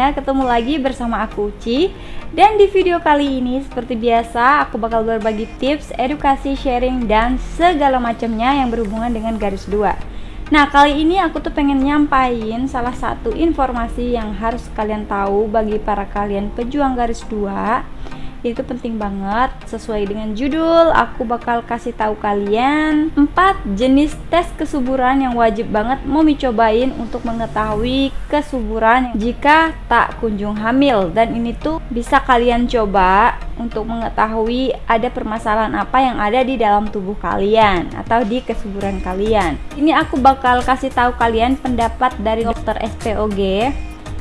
semuanya Ketemu lagi bersama aku Uci Dan di video kali ini seperti biasa Aku bakal berbagi tips, edukasi, sharing, dan segala macamnya yang berhubungan dengan garis dua. Nah kali ini aku tuh pengen nyampain salah satu informasi yang harus kalian tahu bagi para kalian pejuang garis itu penting banget. Sesuai dengan judul aku bakal kasih tahu kalian empat jenis tes kesuburan yang wajib banget mau cobain untuk mengetahui kesuburan jika tak kunjung hamil. Dan ini tuh bisa kalian coba untuk mengetahui ada permasalahan apa yang ada di dalam tubuh kalian atau di kesuburan kalian. Ini aku bakal kasih tahu kalian pendapat dari dokter SPOG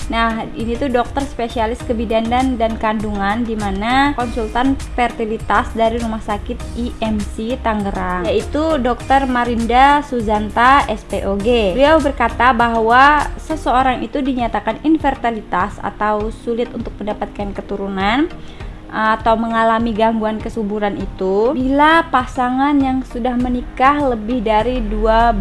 Nah, ini tuh dokter spesialis kebidanan dan kandungan di mana konsultan fertilitas dari Rumah Sakit IMC Tangerang, yaitu Dokter Marinda Suzanta SPOG. Beliau berkata bahwa seseorang itu dinyatakan infertilitas atau sulit untuk mendapatkan keturunan atau mengalami gangguan kesuburan itu bila pasangan yang sudah menikah lebih dari 12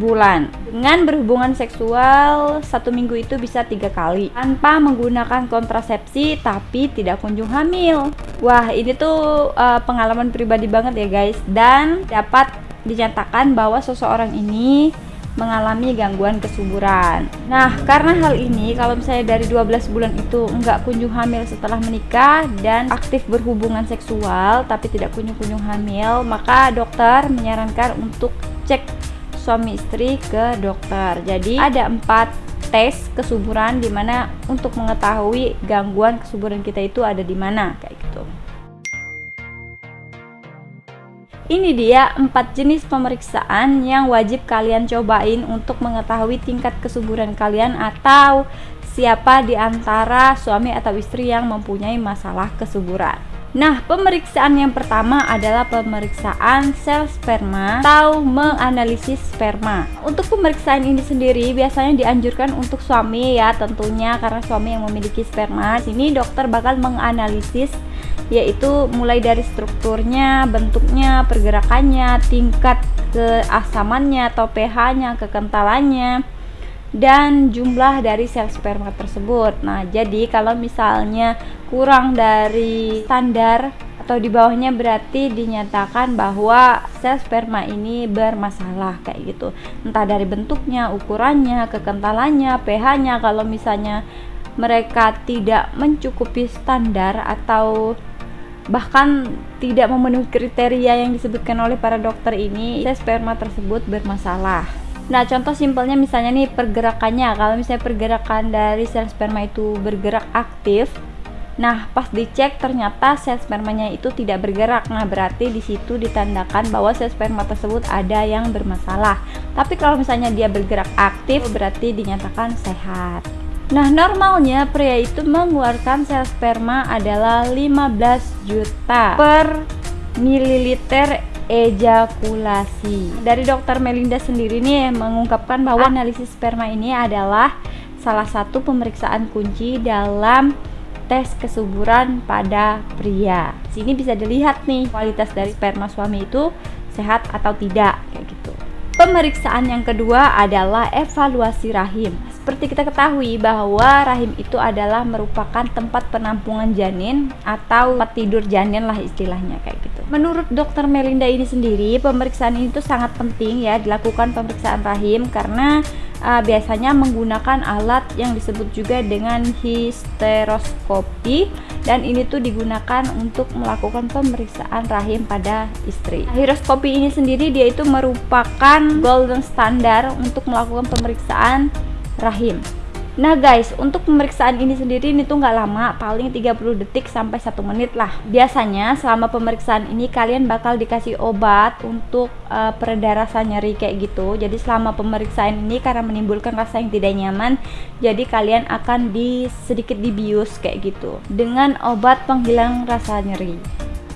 bulan. Dengan berhubungan seksual satu minggu itu bisa tiga kali. Tanpa menggunakan kontrasepsi tapi tidak kunjung hamil. Wah ini tuh uh, pengalaman pribadi banget ya guys. Dan dapat dinyatakan bahwa seseorang ini mengalami gangguan kesuburan. Nah, karena hal ini kalau misalnya dari 12 bulan itu enggak kunjung hamil setelah menikah dan aktif berhubungan seksual tapi tidak kunjung-kunjung hamil, maka dokter menyarankan untuk cek suami istri ke dokter. Jadi ada empat tes kesuburan di mana untuk mengetahui gangguan kesuburan kita itu ada di mana kayak Ini dia empat jenis pemeriksaan yang wajib kalian cobain untuk mengetahui tingkat kesuburan kalian atau siapa di antara suami atau istri yang mempunyai masalah kesuburan. Nah, pemeriksaan yang pertama adalah pemeriksaan sel sperma atau menganalisis sperma. Untuk pemeriksaan ini sendiri biasanya dianjurkan untuk suami ya tentunya karena suami yang memiliki sperma. Sini dokter bakal menganalisis yaitu mulai dari strukturnya, bentuknya, pergerakannya, tingkat keasamannya atau pH-nya, kekentalannya dan jumlah dari sel sperma tersebut. Nah, jadi kalau misalnya kurang dari standar atau di bawahnya berarti dinyatakan bahwa sel sperma ini bermasalah kayak gitu. Entah dari bentuknya, ukurannya, kekentalannya, pH-nya kalau misalnya mereka tidak mencukupi standar atau bahkan tidak memenuhi kriteria yang disebutkan oleh para dokter ini, sperma tersebut bermasalah. Nah, contoh simpelnya misalnya nih pergerakannya. Kalau misalnya pergerakan dari sel sperma itu bergerak aktif, nah pas dicek ternyata sel spermanya itu tidak bergerak. Nah, berarti di situ ditandakan bahwa sel sperma tersebut ada yang bermasalah. Tapi kalau misalnya dia bergerak aktif, berarti dinyatakan sehat. Nah, normalnya pria itu mengeluarkan sel sperma adalah 15 juta per mililiter ejakulasi. Dari dokter Melinda sendiri nih mengungkapkan bahwa analisis sperma ini adalah salah satu pemeriksaan kunci dalam tes kesuburan pada pria. Sini bisa dilihat nih kualitas dari sperma suami itu sehat atau tidak kayak gitu. Pemeriksaan yang kedua adalah evaluasi rahim. Seperti kita ketahui bahwa rahim itu adalah merupakan tempat penampungan janin atau tempat tidur janin lah istilahnya kayak gitu. Menurut dokter Melinda ini sendiri, pemeriksaan ini tuh sangat penting ya dilakukan pemeriksaan rahim karena uh, biasanya menggunakan alat yang disebut juga dengan histeroskopi dan ini tuh digunakan untuk melakukan pemeriksaan rahim pada istri. Histeroskopi ini sendiri dia itu merupakan golden standard untuk melakukan pemeriksaan rahim Nah guys, untuk pemeriksaan ini sendiri ini tuh nggak lama, paling 30 detik sampai 1 menit lah. Biasanya selama pemeriksaan ini kalian bakal dikasih obat untuk uh, pereda rasa nyeri kayak gitu. Jadi selama pemeriksaan ini karena menimbulkan rasa yang tidak nyaman, jadi kalian akan di sedikit dibius kayak gitu dengan obat penghilang rasa nyeri.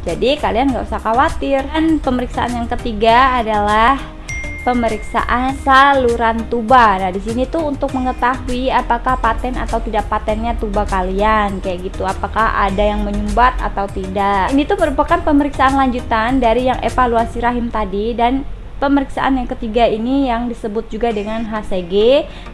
Jadi kalian nggak usah khawatir. Dan pemeriksaan yang ketiga adalah pemeriksaan saluran tuba. Nah, di sini tuh untuk mengetahui apakah paten atau tidak patennya tuba kalian kayak gitu. Apakah ada yang menyumbat atau tidak. Ini tuh merupakan pemeriksaan lanjutan dari yang evaluasi rahim tadi dan pemeriksaan yang ketiga ini yang disebut juga dengan HCG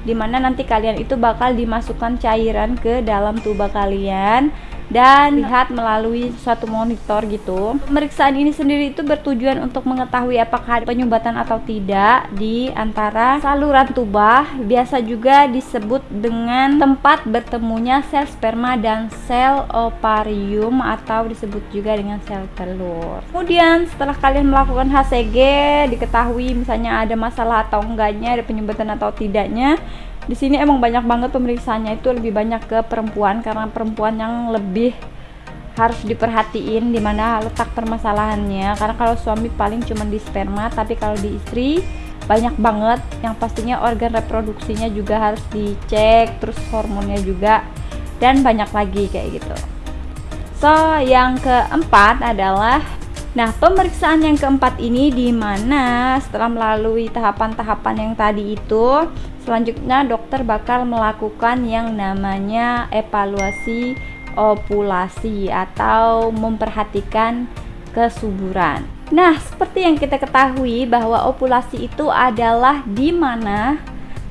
di mana nanti kalian itu bakal dimasukkan cairan ke dalam tubuh kalian dan lihat melalui suatu monitor gitu. Pemeriksaan ini sendiri itu bertujuan untuk mengetahui apakah ada penyumbatan atau tidak di antara saluran tuba. Biasa juga disebut dengan tempat bertemunya sel sperma dan sel ovarium atau disebut juga dengan sel telur. Kemudian setelah kalian melakukan HCG diketahui misalnya ada masalah atau enggaknya, ada penyumbatan atau tidaknya di sini emang banyak banget pemeriksaannya. Itu lebih banyak ke perempuan karena perempuan yang lebih harus diperhatiin di mana letak permasalahannya. Karena kalau suami paling cuma di sperma tapi kalau di istri banyak banget. Yang pastinya organ reproduksinya juga harus dicek terus hormonnya juga dan banyak lagi kayak gitu. So yang keempat adalah Nah, pemeriksaan yang keempat ini di mana setelah melalui tahapan-tahapan yang tadi itu, selanjutnya dokter bakal melakukan yang namanya evaluasi ovulasi atau memperhatikan kesuburan. Nah, seperti yang kita ketahui bahwa ovulasi itu adalah di mana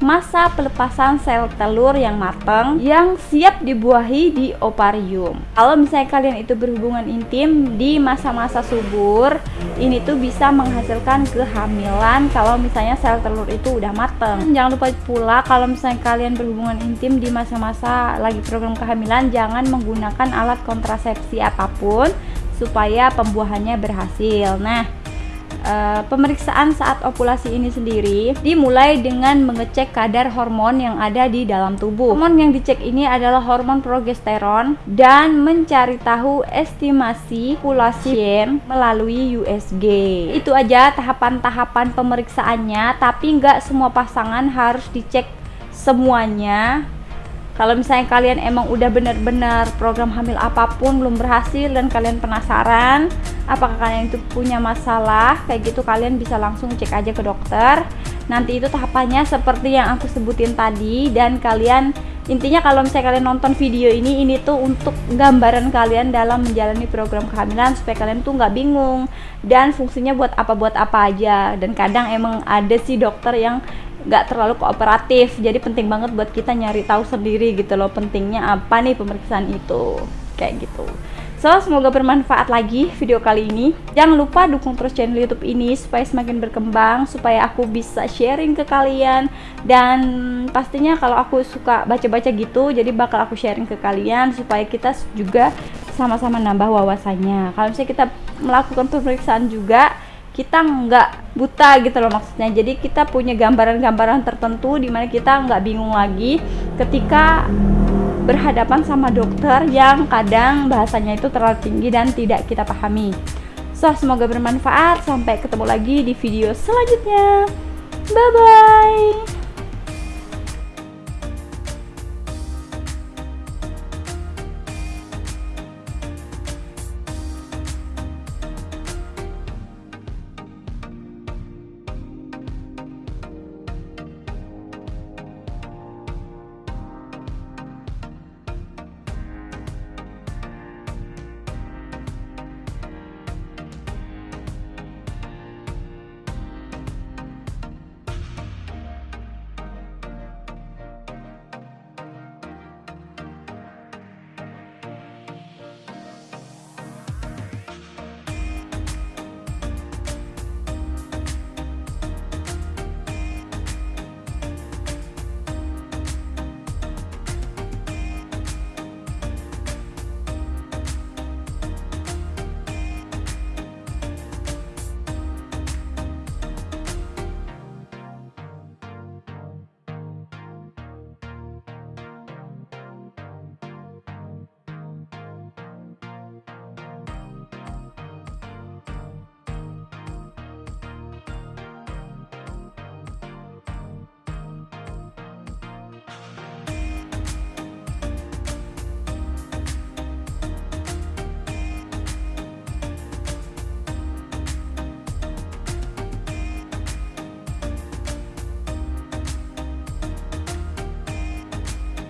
masa pelepasan sel telur yang matang yang siap dibuahi di ovarium. Kalau misalnya kalian itu berhubungan intim di masa-masa subur, ini tuh bisa menghasilkan kehamilan kalau misalnya sel telur itu udah matang. Jangan lupa pula kalau misalnya kalian berhubungan intim di masa-masa lagi program kehamilan, jangan menggunakan alat kontrasepsi apa pun supaya pembuahannya berhasil. Nah, Uh, pemeriksaan saat ovulasi ini sendiri dimulai dengan mengecek kadar hormon yang ada di dalam tubuh. Hormon yang dicek ini adalah hormon progesteron dan mencari tahu estimasi ovulasi melalui USG. Itu aja tahapan-tahapan pemeriksaannya, tapi nggak semua pasangan harus dicek semuanya kalau misalnya kalian emang udah benar-benar program hamil apa pun belum berhasil dan kalian penasaran apakah kalian itu punya masalah kayak gitu kalian bisa langsung cek aja ke dokter. Nanti itu tahapannya seperti yang aku sebutin tadi dan kalian intinya kalau misalnya kalian nonton video ini ini tuh untuk gambaran kalian dalam menjalani program kehamilan supaya kalian tuh nggak bingung dan fungsinya buat apa buat apa aja. Dan kadang emang ada sih dokter yang nggak terlalu kooperatif jadi penting banget buat kita nyari tahu sendiri gitu loh pentingnya apa nih pemeriksaan itu kayak gitu So, semoga bermanfaat lagi video kali ini. Jangan lupa dukung terus channel YouTube ini supaya semakin berkembang, supaya aku bisa sharing ke kalian. Dan pastinya kalau aku suka baca-baca gitu, jadi bakal aku sharing ke kalian supaya kita juga sama-sama nambah wawasannya. Kalau misalnya kita melakukan pemeriksaan juga, kita nggak buta gitu loh maksudnya. Jadi kita punya gambaran-gambaran tertentu di mana kita nggak bingung lagi ketika berhadapan sama dokter yang kadang bahasanya itu terlalu tinggi dan tidak kita pahami. So semoga bermanfaat. Sampai ketemu lagi di video selanjutnya. Bye bye